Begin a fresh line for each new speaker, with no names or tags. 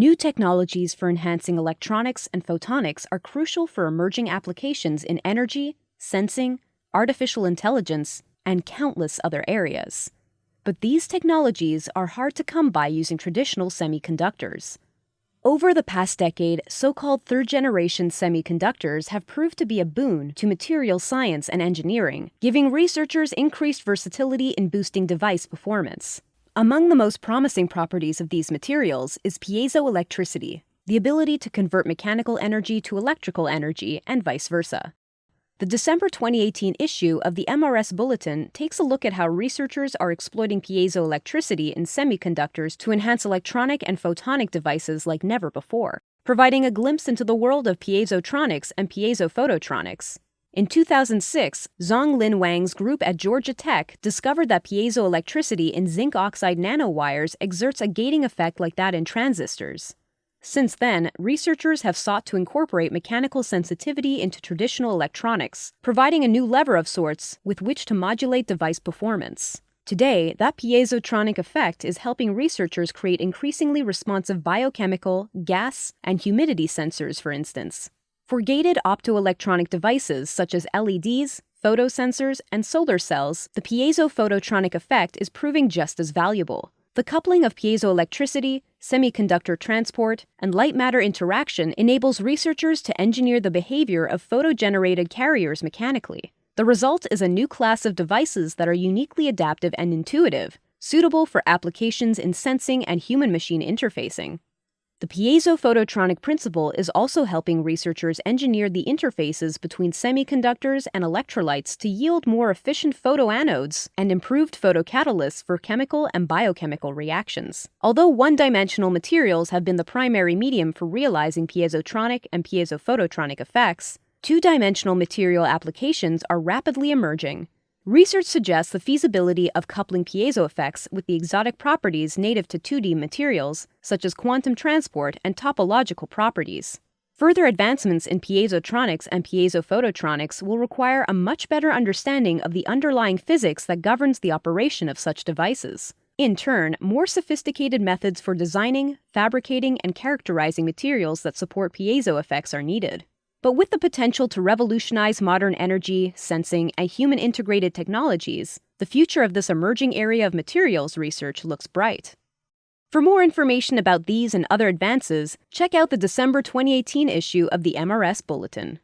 New technologies for enhancing electronics and photonics are crucial for emerging applications in energy, sensing, artificial intelligence, and countless other areas. But these technologies are hard to come by using traditional semiconductors. Over the past decade, so called third generation semiconductors have proved to be a boon to material science and engineering, giving researchers increased versatility in boosting device performance. Among the most promising properties of these materials is piezoelectricity, the ability to convert mechanical energy to electrical energy, and vice versa. The December 2018 issue of the MRS Bulletin takes a look at how researchers are exploiting piezoelectricity in semiconductors to enhance electronic and photonic devices like never before, providing a glimpse into the world of piezotronics and piezophototronics. In 2006, Zhong Lin Wang's group at Georgia Tech discovered that piezoelectricity in zinc oxide nanowires exerts a gating effect like that in transistors. Since then, researchers have sought to incorporate mechanical sensitivity into traditional electronics, providing a new lever of sorts with which to modulate device performance. Today, that piezotronic effect is helping researchers create increasingly responsive biochemical, gas, and humidity sensors, for instance. For gated optoelectronic devices such as LEDs, photosensors, and solar cells, the piezo-phototronic effect is proving just as valuable. The coupling of piezoelectricity, semiconductor transport, and light matter interaction enables researchers to engineer the behavior of photo-generated carriers mechanically. The result is a new class of devices that are uniquely adaptive and intuitive, suitable for applications in sensing and human machine interfacing. The piezo-phototronic principle is also helping researchers engineer the interfaces between semiconductors and electrolytes to yield more efficient photoanodes and improved photocatalysts for chemical and biochemical reactions. Although one-dimensional materials have been the primary medium for realizing piezotronic and piezophototronic effects, two-dimensional material applications are rapidly emerging, Research suggests the feasibility of coupling piezo effects with the exotic properties native to 2D materials, such as quantum transport and topological properties. Further advancements in piezotronics and piezophototronics will require a much better understanding of the underlying physics that governs the operation of such devices. In turn, more sophisticated methods for designing, fabricating, and characterizing materials that support piezo effects are needed. But with the potential to revolutionize modern energy, sensing, and human integrated technologies, the future of this emerging area of materials research looks bright. For more information about these and other advances, check out the December 2018 issue of the MRS Bulletin.